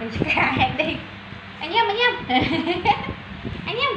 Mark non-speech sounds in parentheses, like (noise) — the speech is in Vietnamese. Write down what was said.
mình sẽ cả hẹn đi. Anh em anh em (laughs) anh em